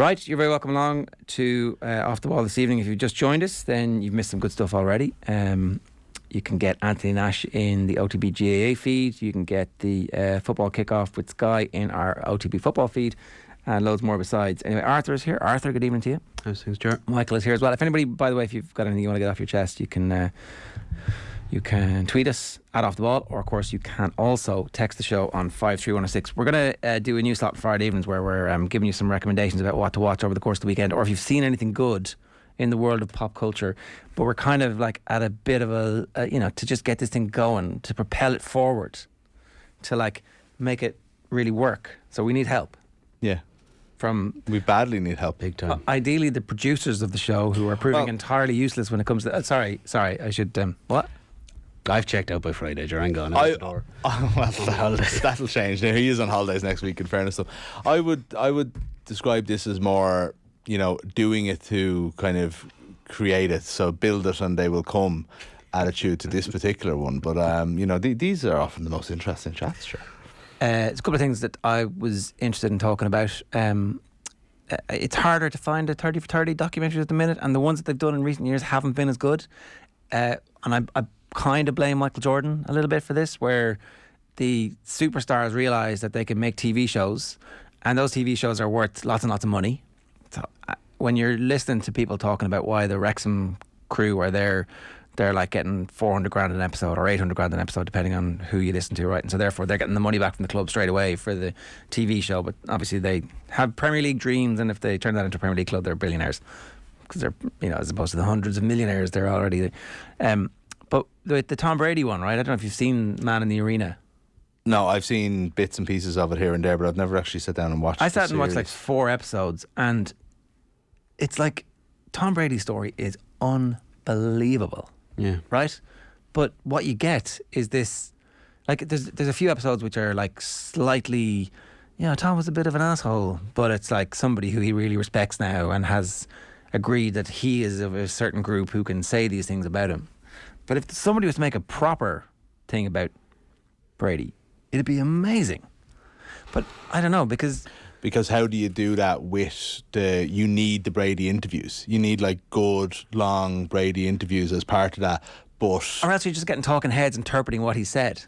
Right, you're very welcome along to uh, Off the Ball this evening. If you've just joined us, then you've missed some good stuff already. Um, you can get Anthony Nash in the OTB GAA feed. You can get the uh, football kickoff with Sky in our OTB football feed, and loads more besides. Anyway, Arthur is here. Arthur, good evening to you. How's things, Ger? Michael is here as well. If anybody, by the way, if you've got anything you want to get off your chest, you can. Uh, you can tweet us at off the ball, or of course you can also text the show on five three one zero six. We're going to uh, do a new slot Friday evenings where we're um, giving you some recommendations about what to watch over the course of the weekend, or if you've seen anything good in the world of pop culture. But we're kind of like at a bit of a, a you know to just get this thing going, to propel it forward, to like make it really work. So we need help Yeah, from we badly need help. Big uh, time. ideally the producers of the show who are proving Well- entirely useless when it comes to. Uh, sorry, sorry, I should. Um, what? I've checked out by Friday, Ger. I'm gone out I, the door. oh, well, that'll, that'll change. Now he is on holidays next week. In fairness, so I would I would describe this as more you know doing it to kind of create it. So build it and they will come. Attitude to this particular one, but um, you know th- these are often the most interesting chats. Sure. Uh, it's a couple of things that I was interested in talking about. Um, uh, it's harder to find a 30 for 30 documentaries at the minute, and the ones that they've done in recent years haven't been as good. Uh, and I, I kind of blame Michael Jordan a little bit for this, where the superstars realize that they can make TV shows, and those TV shows are worth lots and lots of money. So uh, when you're listening to people talking about why the Wrexham crew are there, they're like getting 400 grand an episode or 800 grand an episode, depending on who you listen to, right? And so therefore they're getting the money back from the club straight away for the TV show. But obviously they have Premier League dreams, and if they turn that into a Premier League club, they're billionaires because they're you know as opposed to the hundreds of millionaires they're already. Um, but the, the Tom Brady one, right? I don't know if you've seen Man in the Arena. No, I've seen bits and pieces of it here and there, but I've never actually sat down and watched. I sat and watched like four episodes, and it's like Tom Brady's story is unbelievable, Yeah. right? But what you get is this, like, there's there's a few episodes which are like slightly, you know, Tom was a bit of an asshole, but it's like somebody who he really respects now and has agreed that he is of a certain group who can say these things about him. But if somebody was to make a proper thing about Brady, it'd be amazing. But I don't know because because how do you do that with the you need the Brady interviews you need like good long Brady interviews as part of that but Or else you're just getting talking heads interpreting what he said.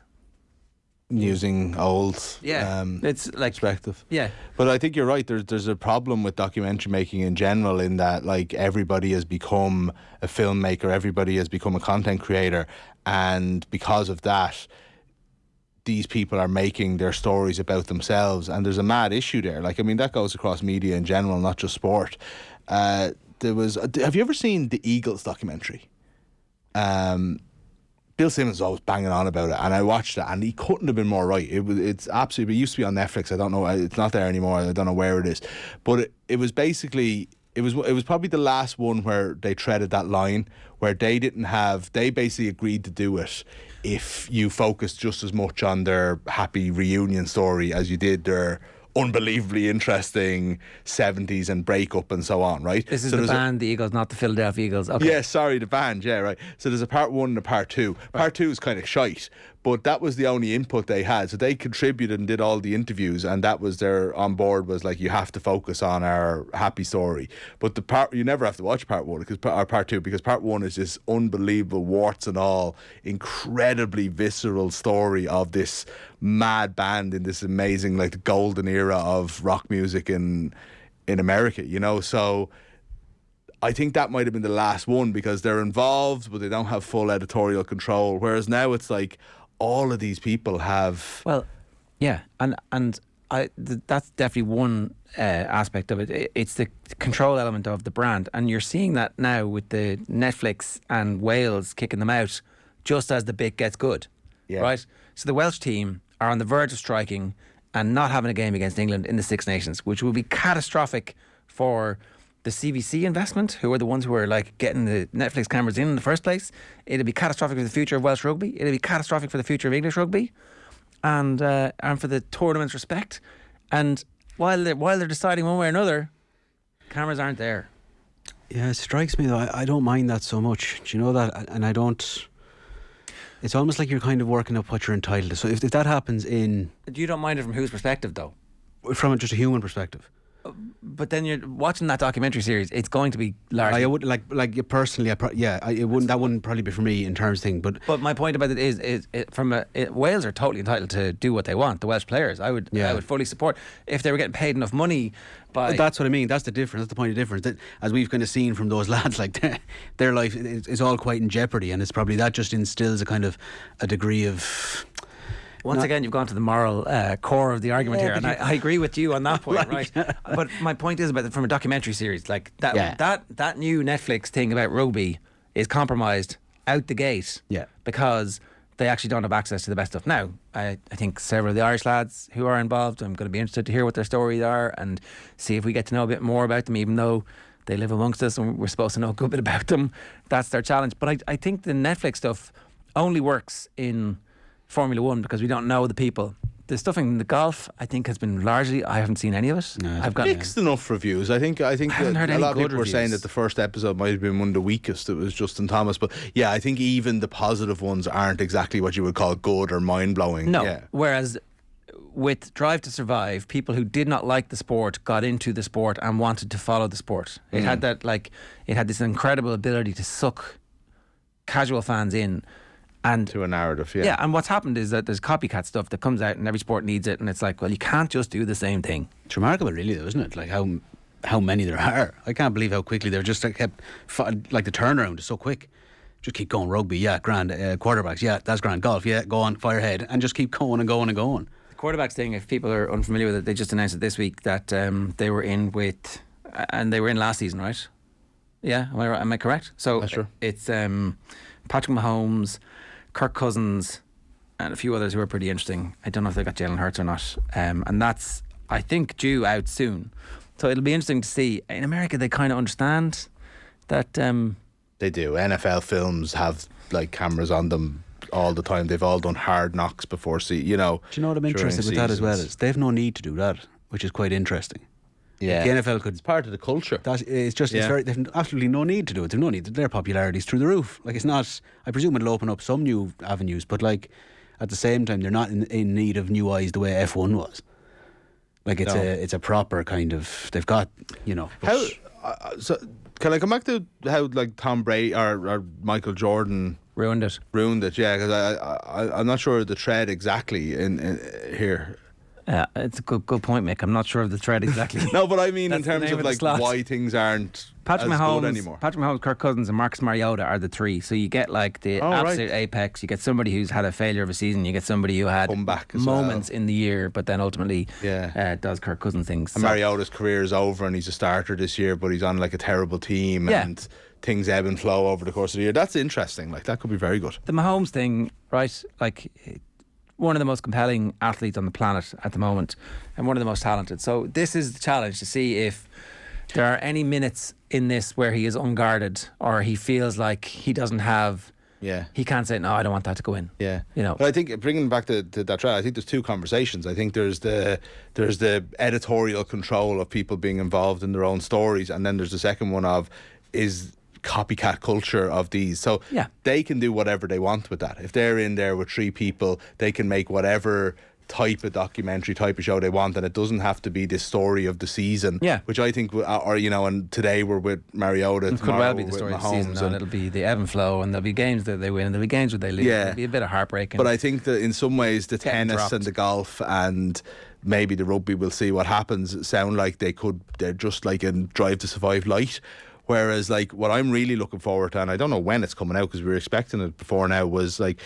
Using old Yeah. um, it's like, perspective. yeah. but I think you're right. There's there's a problem with documentary making in general in that like everybody has become a filmmaker everybody has become a content creator and because of that these people are making their stories about themselves and there's a mad issue there. Like i mean that goes across media in general not just sport. Uh, there was have you ever seen the eagles documentary? Um Bill Simmons was always banging on about it, and I watched it, and he couldn't have been more right. It was, it's absolutely. It used to be on Netflix. I don't know. Uh, it's not there anymore. I don't know where it is, but it, it was basically. It was. It was probably the last one where they treaded that line, where they didn't have. They basically agreed to do it if you focused just as much on their happy reunion story as you did their unbelievably interesting 70s and breakup and so on, right? This is So the there's a- band, the Eagles, not the Philadelphia Eagles. Okay. yeah, sorry, the band. Yeah, right. So there's a part one and a part two. Part two is kind of shite, but that was the only input they had. So they contributed and did all the interviews, and that was their on board was like you have to focus on our happy story. But the part you never have to watch part one because or part two because part one is this unbelievable warts and all, incredibly visceral story of this mad band in this amazing like the golden era of rock music in in America. You know, so. I think that might have been the last one because they're involved, but they don't have full editorial control. Whereas now it's like all of these people have. Well, yeah, and and I th- that's definitely one uh, aspect of it. It's the control element of the brand, and you're seeing that now with the Netflix and Wales kicking them out just as the bit gets good, Yeah. right? So the Welsh team are on the verge of striking and not having a game against England in the Six Nations, which will be catastrophic for the CVC investment, who are the ones who are like getting the Netflix cameras in in the first place. It'll be catastrophic for the future of Welsh rugby. It'll be catastrophic for the future of English rugby and uh, and for the tournament's respect. And while they're, while they're deciding one way or another, cameras aren't there. Yeah, it strikes me though. I, I don't mind that so much. Do you know that? And I don't. It's almost like you're kind of working up what you're entitled to. So if, if that happens in Do You don't mind it from whose perspective, though? from just a human perspective, but then you're watching that documentary series. It's going to be largely. I would like like personally. I pro- yeah, I, it wouldn't. That wouldn't probably be for me in terms of thing. But But my point about it is, is it, from a, it, Wales are totally entitled to do what they want. The Welsh players, I would, Yeah. I would fully support if they were getting paid enough money. By But that's what I mean. That's the difference. That's the point of difference. That, as we've kind of seen from those lads, like their, their life is all quite in jeopardy, and it's probably that just instills a kind of a degree of. Once again, you've gone to the moral uh, core of the argument Yeah, here, and I, I agree with you on that point, Like- right? but my point is about the, from a documentary series, like that, Yeah. that that new Netflix thing about rugby is compromised out the gate, Yeah. because they actually don't have access to the best stuff. Now, I, I think several of the Irish lads who are involved, I'm going to be interested to hear what their stories are and see if we get to know a bit more about them, even though they live amongst us and we're supposed to know a good bit about them. That's their challenge. But I, I think the Netflix stuff only works in Formula One because we don't know the people. The stuff in the golf, I think, has been largely. I haven't seen any of it. No, I've got Mixed enough reviews. I think. I think I haven't that heard a lot of good people were saying that the first episode might have been one of the weakest. It was Justin Thomas, but yeah, I think even the positive ones aren't exactly what you would call good or mind blowing. No. Yeah. Whereas with Drive to Survive, people who did not like the sport got into the sport and wanted to follow the sport. It Mm. had that like it had this incredible ability to suck casual fans in. And To a narrative. yeah. Yeah. and what's happened is that there's copycat stuff that comes out and every sport needs it and it's like, well, you can't just do the same thing. It's remarkable, really, though, isn't it? Like how how many there are. I can't believe how quickly they're just like, kept fi- like the turnaround is so quick. Just keep going. Rugby, yeah, grand. Uh, quarterbacks, yeah, that's grand. Golf, yeah, go on, fire ahead, and just keep going and going and going. The quarterbacks thing, if people are unfamiliar with it, they just announced it this week that um, they were in with, and they were in last season, right? Yeah, am I, am I correct? So That's true. it's um, Patrick Mahomes, Kirk Cousins, and a few others who are pretty interesting. I don't know if they got Jalen Hurts or not, um, and that's I think due out soon. So it'll be interesting to see. In America, they kind of understand that. Um, They do. NFL films have like cameras on them all the time. They've all done hard knocks before. See, you know. Do you know what I'm interested with that as well? Is they've no need to do that, which is quite interesting. Yeah. The NFL could It's part of the culture. That it's just it's very they've absolutely no need to do it. They've no need. Their popularity's through the roof. Like it's not. I presume it'll open up some new avenues, but like at the same time, they're not in, in need of new eyes the way F one was. Like it's No. a it's a proper kind of. They've got you know. How? Uh, so can I come back to how like Tom Brady or, or Michael Jordan ruined it. ruined it? Yeah, because I, I I'm not sure of the thread exactly in, in here. Yeah, it's a good good point, Mick. I'm not sure of the thread exactly. No, but I mean in terms of of like why things aren't Patrick Mahomes, good anymore. Patrick Mahomes, Kirk Cousins, and Marcus Mariota are the three. So you get like the Oh, right. absolute apex. You get somebody who's had a failure of a season. You get somebody who had back moments well. in the year, but then ultimately Yeah. uh, does Kirk Cousins things. And So- Mariota's career is over, and he's a starter this year, but he's on like a terrible team, Yeah. and things ebb and flow over the course of the year. That's interesting. Like that could be very good. the Mahomes thing, right? Like one of the most compelling athletes on the planet at the moment, and one of the most talented. So this is the challenge to see if there are any minutes in this where he is unguarded or he feels like he doesn't have. Yeah. He can't say no. I don't want that to go in. Yeah, You know. But I think bringing back to, to that trial, I think there's two conversations. I think there's the there's the editorial control of people being involved in their own stories, and then there's the second one of is copycat culture of these. So Yeah. they can do whatever they want with that. If they're in there with three people, they can make whatever type of documentary type of show they want and it doesn't have to be the story of the season Yeah. which I think w- or you know and today we're with Mariota It could well be the story of the season, and and- it'll be the ebb and flow, and there'll be games that they win, and there'll be games where they lose. Yeah. There'll be a bit of heartbreak. But I think that in some ways the tennis dropped. and the golf and maybe the rugby will see what happens sound like they could they're just like in Drive to Survive light. Whereas like what I'm really looking forward to, and I don't know when it's coming out because we were expecting it before now, was like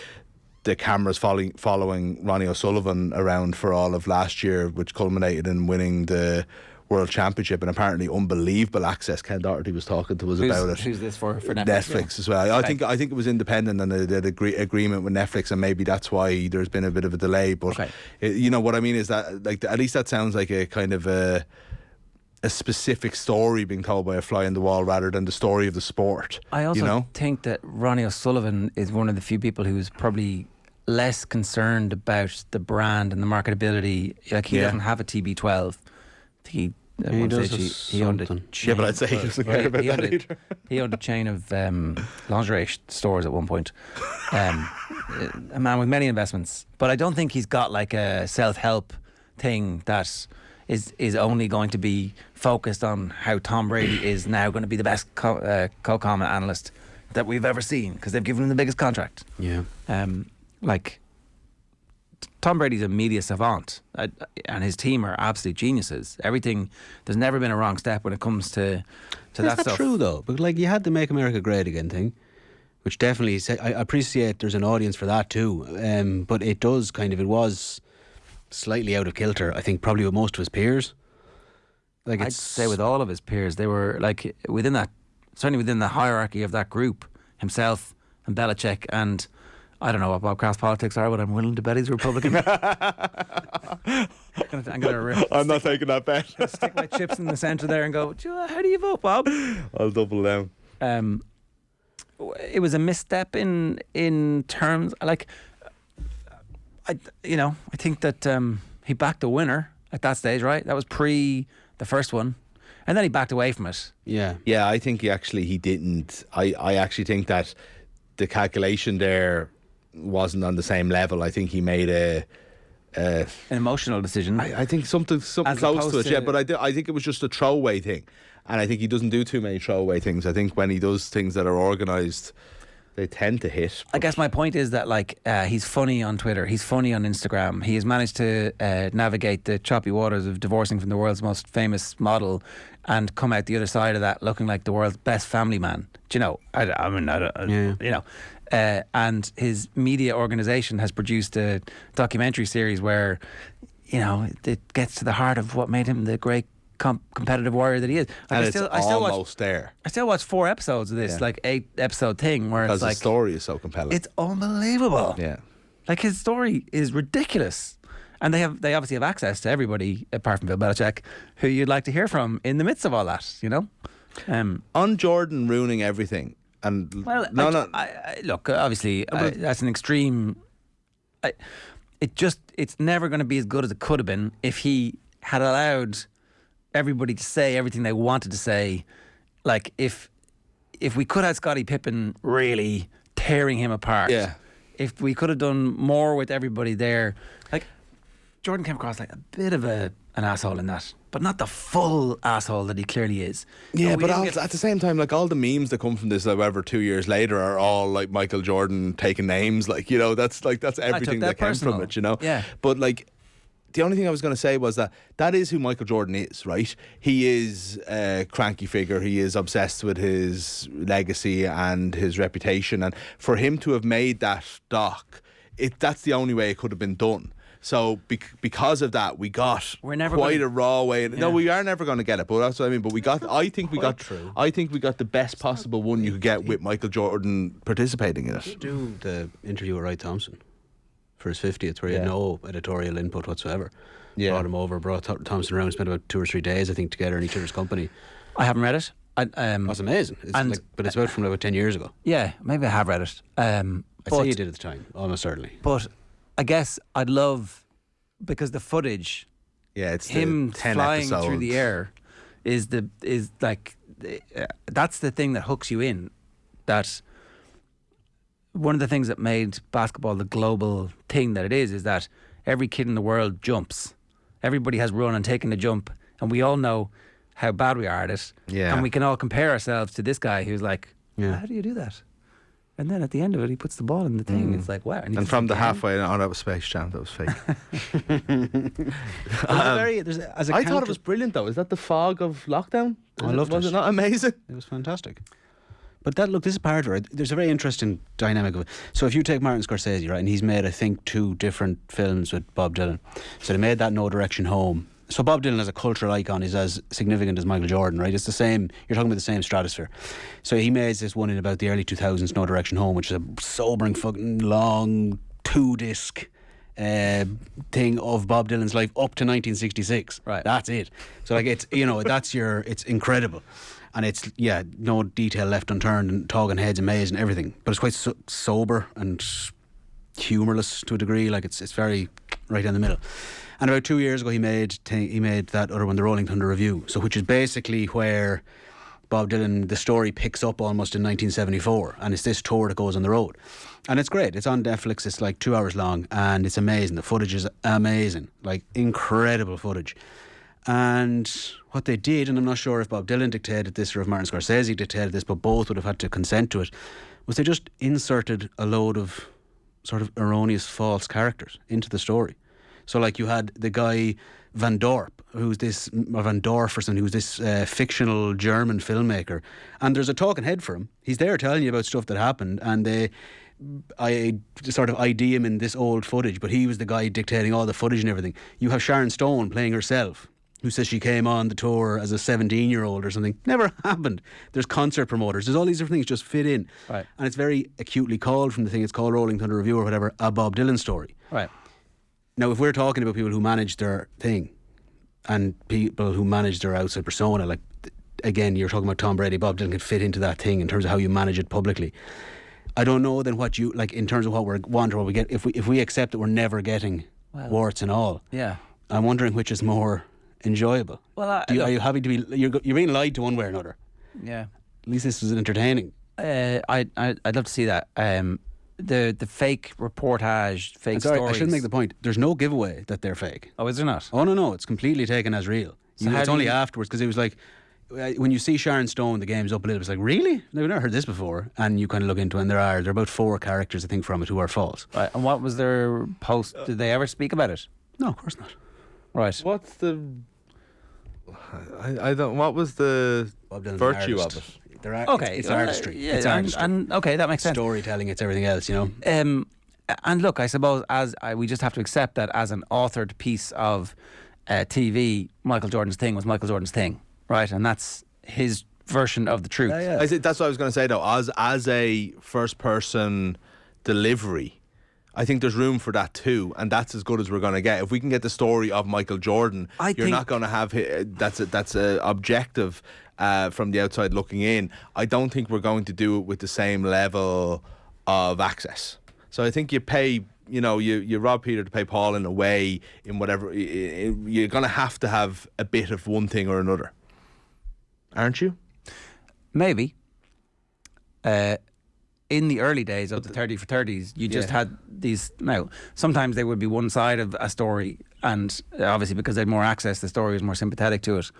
the cameras following following Ronnie O'Sullivan around for all of last year, which culminated in winning the World Championship and apparently unbelievable access. Ken Doherty was talking to us who's, about it. who's this for? For Netflix, Netflix as well. I think I think it was independent and they did agree, agreement with Netflix, and maybe that's why there's been a bit of a delay. But Okay. it- you know what I mean is that like at least that sounds like a kind of a a specific story being told by a fly in the wall rather than the story of the sport. I also you know think that Ronnie O'Sullivan is one of the few people who's probably less concerned about the brand and the marketability. Like he Yeah. doesn't have a TB12. He, at He does he, he owned a something. Yeah, but I'd say he doesn't care about he that a- either. He owned a chain of um, lingerie stores at one point. Um, a man with many investments, but I don't think he's got like a self-help thing that is is only going to be focused on how Tom Brady is now going to be the best co- uh, co-comment analyst that we've ever seen because they've given him the biggest contract. Yeah. Um, like Tom Brady's a media savant, uh, and his team are absolute geniuses. Everything there's never been a wrong step when it comes to to Is that that stuff. true though? But like you had the "Make America Great Again" thing, which definitely I I appreciate. There's an audience for that too. Um, but it does kind of it was slightly out of kilter. I think probably with most of his peers. Like I'd say with all of his peers, they were like within that, certainly within the hierarchy of that group, himself and Belichick and. I don't know what Bob Kraft's politics are, but I'm willing to bet he's a Republican. I'm gonna, I'm gonna I'm not taking that bet. I'll stick my chips in the centre there and go. "Do you How do you vote, Bob? I'll double down. um, it was a misstep in in terms like I you know I think that um, he backed a winner at that stage right that was pre the first one and then he backed away from it yeah. Yeah, I think he actually he didn't. I, I actually think that the calculation there wasn't on the same level. I think he made a. a an emotional decision I, I think something something As close to opposed it, yeah. But I, do- I think it was just a throwaway thing, and I think he doesn't do too many throwaway things. I think when he does things that are organised, they tend to hit. I guess my point is that like uh, he's funny on Twitter, he's funny on Instagram. He has managed to uh, navigate the choppy waters of divorcing from the world's most famous model, and come out the other side of that looking like the world's best family man. Do you know? I, I mean, I, don't- I- Yeah. you know. Uh, and his media organization has produced a documentary series where, you know, it, it gets to the heart of what made him the great com- competitive warrior that he is. Like, and I it's still, I still watch, almost there I still watch four episodes of this, Yeah. like eight episode thing, where because it's like the story is so compelling. it's unbelievable. yeah. Like his story is ridiculous. And they have they obviously have access to everybody apart from Bill Belichick, who you'd like to hear from in the midst of all that, you know? Um, On Jordan ruining everything, and well, no, I, no, I, I, look, obviously, I, that's an extreme. I, it just, it's never going to be as good as it could have been if he had allowed everybody to say everything they wanted to say. Like, if if we could have Scottie Pippen really tearing him apart, Yeah. if we could have done more with everybody there, like Jordan came across like a bit of a an asshole in that, but not the full asshole that he clearly is. Yeah, we but also, get- at the same time, like all the memes that come from this, however, two years later, are all like Michael Jordan taking names. Like you know, that's like that's everything that that, came from it. You know. Yeah. But like, the only thing I was going to say was that that is who Michael Jordan is, right? He is a cranky figure. He is obsessed with his legacy and his reputation, and for him to have made that doc, it that's the only way it could have been done. So bec- because of that, we got We're never quite gonna- a raw way. No, we are never going to get it, but that's what I mean. But we got. I think we got. true. I think we got the best possible one you could get with Michael Jordan participating in it. do the interview with Wright Thompson for his 50th, where he Yeah. had no editorial input whatsoever. Yeah. Brought him over, brought Th- Thompson around, spent about two or three days, I think, together in each other's company. I haven't read it. I, um, That's amazing. It's And- like, but it's about from about 10 years ago. yeah, maybe I have read it. Um, I'd but, say you did at the time, almost certainly. but I guess I'd love because the footage, Yeah, it's the him 10 flying through the air, is the is like uh, that's the thing that hooks you in. That one of the things that made basketball the global thing that it is is that every kid in the world jumps. Everybody has run and taken a jump, and we all know how bad we are at it. Yeah. and we can all compare ourselves to this guy who's like, Yeah. how do you do that? And then at the end of it, he puts the ball in the thing. Mm. It's like, wow. he And from the again. halfway, oh, that was Space Jam. That was fake. There's a um, very, there's a, as a I thought it was brilliant, though. Is that the fog of lockdown? Oh, I Is loved Was it. it not amazing? It was fantastic. But that look, this is part of it. There's a very interesting dynamic of it. So if you take Martin Scorsese, right, and he's made I think two different films with Bob Dylan. So they made that No Direction Home. So Bob Dylan as a cultural icon is as significant as Michael Jordan, right? It's the same. You're talking about the same stratosphere. So he made this one in about the early 2000s, No Direction Home, which is a sobering, fucking long two disc. Uh, thing of Bob Dylan's life up to 1966. Right. That's it. So like it's you know that's your it's incredible, and it's yeah no detail left unturned and talking heads amazing everything, but it's quite so- sober and humorless to a degree. Like it's it's very right in the middle. And about two years ago, he made t- he made that other one, the Rolling Thunder Revue. So which is basically where Bob Dylan, the story picks up almost in 1974, and it's this tour that goes on the road, and it's great. It's on Netflix. It's like two hours long, and it's amazing. The footage is amazing, like incredible footage. And what they did, and I'm not sure if Bob Dylan dictated this or if Martin Scorsese dictated this, but both would have had to consent to it, was they just inserted a load of sort of erroneous false characters into the story. So, like, you had the guy Van Dorp, who's this, or Van Dorf or something, who's this uh, fictional German filmmaker. And there's a talking head for him. He's there telling you about stuff that happened, and they. I sort of ID him in this old footage, but he was the guy dictating all the footage and everything. You have Sharon Stone playing herself, who says she came on the tour as a 17 year old or something. Never happened. There's concert promoters. There's all these different things just fit in. Right. And it's very acutely called from the thing it's called Rolling Thunder Revue or whatever, a Bob Dylan story. Right. Now, if we're talking about people who manage their thing and people who manage their outside persona, like again, you're talking about Tom Brady, Bob Dylan can fit into that thing in terms of how you manage it publicly. I don't know then what you like in terms of what we're want or what we get. If we if we accept that we're never getting Well- warts and all, Yeah. I'm wondering which is more enjoyable. Well, I- you, are you happy to be? You're you're being lied to one way or another. Yeah. At least this was entertaining. Uh, I, I I'd love to see that. Um, the the fake reportage, fake sorry, stories. I shouldn't make the point. There's no giveaway that they're fake. Oh, is there not? Oh no, no, it's completely taken as real. So You- it's only you- afterwards because it was like when you see Sharon Stone, the game's up a little. Bit it's like really, I've never heard this before, and you kind of look into it, and there are there are about four characters I think from it who are false. Right. And what was their post? Did they ever speak about it? No, of course not. Right. What's the? I, I don't. What was the Bob Dylan's an virtue of artist. it? They're ar- Okay. it's uh, artistry. Yeah. it's and, artistry. and okay, that makes sense. Storytelling, it's everything else. You know. Um, and look, I suppose as I, we just have to accept that as an authored piece of uh, TV, Michael Jordan's thing was Michael Jordan's thing, right? And that's his version of the truth. I think that's what I was going to say though. As as a first person delivery, I think there's room for that too, and that's as good as we're going to get. If we can get the story of Michael Jordan, I you're not going to have that's a, that's a objective uh, from the outside looking in. I don't think we're going to do it with the same level of access. So I think you pay. You know, you, you rob Peter to pay Paul in a way, in whatever. You're going to have to have a bit of one thing or another, aren't you? Maybe. Uh, in the early days of the 30 for 30s, you just Yeah. had these. Now, sometimes they would be one side of a story, and uh, obviously because they had more access, the story was more sympathetic to it.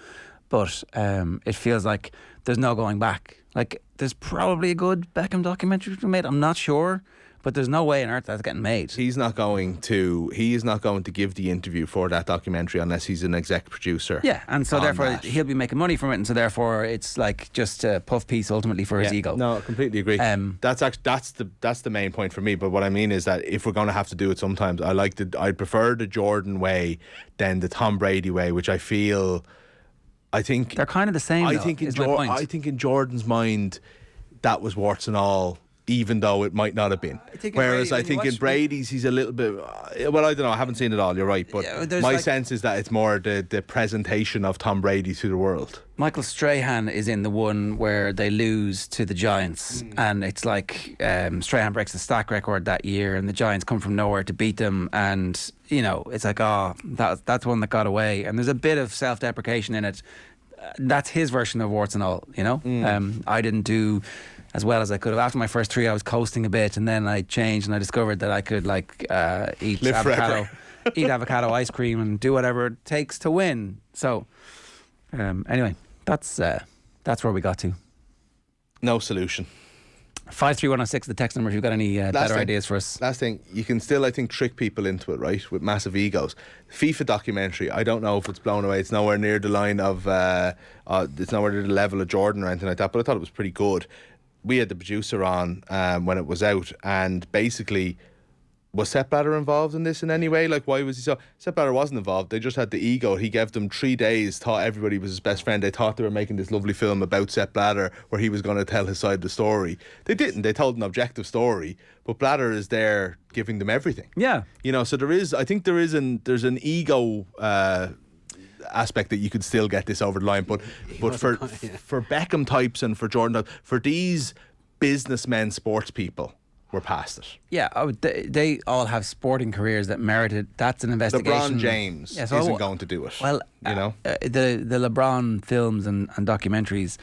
But um, it feels like there's no going back. Like, there's probably a good Beckham documentary to be made. I'm not sure, but there's no way on earth that's getting made. He's not going to. He is not going to give the interview for that documentary unless he's an exec producer. Yeah, and so therefore that. he'll be making money from it, and so therefore it's like just a puff piece ultimately for his ego. No, I completely agree. Um, that's actually that's the that's the main point for me. But what I mean is that if we're going to have to do it, sometimes I like the I prefer the Jordan way than the Tom Brady way, which I feel. I think They're kind of the same. I though, think in is my point. I think in Jordan's mind, that was warts and all. Even though it might not have been, think whereas Brady- I think in Brady's he's a little bit. uh, Well, I don't know. I haven't seen it all. You're right, but Yeah, my like- sense is that it's more the the presentation of Tom Brady to the world. Michael Strahan is in the one where they lose to the Giants, Mm. and it's like um, Strahan breaks the sack record that year, and the Giants come from nowhere to beat them, and you know it's like oh that that's one that got away, and there's a bit of self-deprecation in it. Uh, That's his version of warts and all, you know. Mm. Um, I didn't do as well as I could have. After my first three, I was coasting a bit, and then I changed, and I discovered that I could like uh, eat Live avocado, eat avocado ice cream, and do whatever it takes to win. So, um, anyway, that's uh, that's where we got to. No solution. Five three one zero six. The text number. If you've got any uh, better thing. ideas for us. Last thing, you can still, I think, trick people into it, right? With massive egos. FIFA documentary, I don't know if it's blown away. It's nowhere near the line of, uh, uh, it's nowhere near the level of Jordan or anything like that, but I thought it was pretty good. We had the producer on um, when it was out, and basically, was Sepp Blatter involved in this in any way? Like, why was he so? Sepp Blatter wasn't involved. They just had the ego. He gave them three days, thought everybody was his best friend. They thought they were making this lovely film about Sepp Blatter where he was going to tell his side of the story. They didn't. They told an objective story, but Blatter is there giving them everything. Yeah. You know, so there is. I think there is an there's an ego. Uh, aspect that you could still get this over the line but but for for Beckham types and for Jordan for these businessmen sports people we're past it Yeah, would, they, they all have sporting careers that merited. That's an investigation. LeBron James Yeah, so isn't going to do it. Well, you know, uh, the the LeBron films and, and documentaries,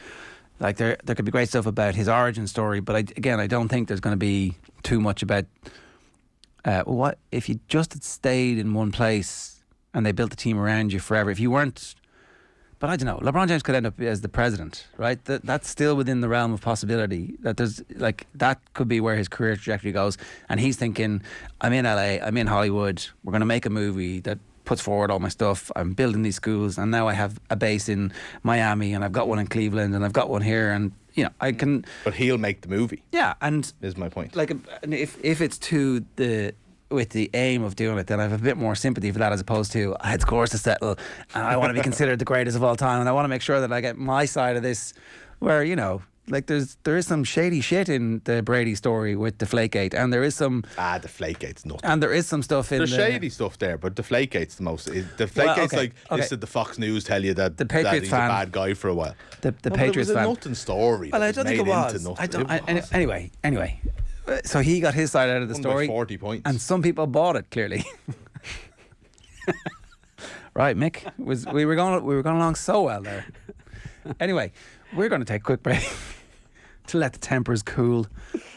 like there there could be great stuff about his origin story, but I, again, I don't think there's going to be too much about uh, what if you just had stayed in one place and they built the team around you forever. If you weren't But I don't know. LeBron James could end up as the president, right? That that's still within the realm of possibility. That there's like that could be where his career trajectory goes. And he's thinking, I'm in LA, I'm in Hollywood. We're going to make a movie that puts forward all my stuff. I'm building these schools, and now I have a base in Miami, and I've got one in Cleveland, and I've got one here, and you know I can. But he'll make the movie. Yeah, and Is my point. like if if it's to the with the aim of doing it, then I have a bit more sympathy for that as opposed to I had scores to settle and I want to be considered the greatest of all time and I want to make sure that I get my side of this where, you know, like there's there is some shady shit in the Brady story with Deflategate and there is some ah, the Flakegate's nothing. and there is some stuff in There's the shady stuff there, but Deflategate's the most. it- Deflategate's Well, okay, like okay. this did the Fox News tell you that, The that he's fan- a bad guy for a while. the, the No, Patriots it was fan. a nothing story. Well, I don't think it was. I don't, I, anyway, anyway. So he got his side out of the story. 40 points. And some people bought it clearly. right, Mick was we were going we were going along so well there. Anyway, we're going to take a quick break to let the tempers cool.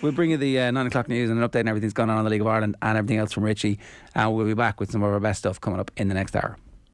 We'll bring you the uh, nine o'clock news and an update on everything's going on in the League of Ireland and everything else from Richie, and we'll be back with some of our best stuff coming up in the next hour.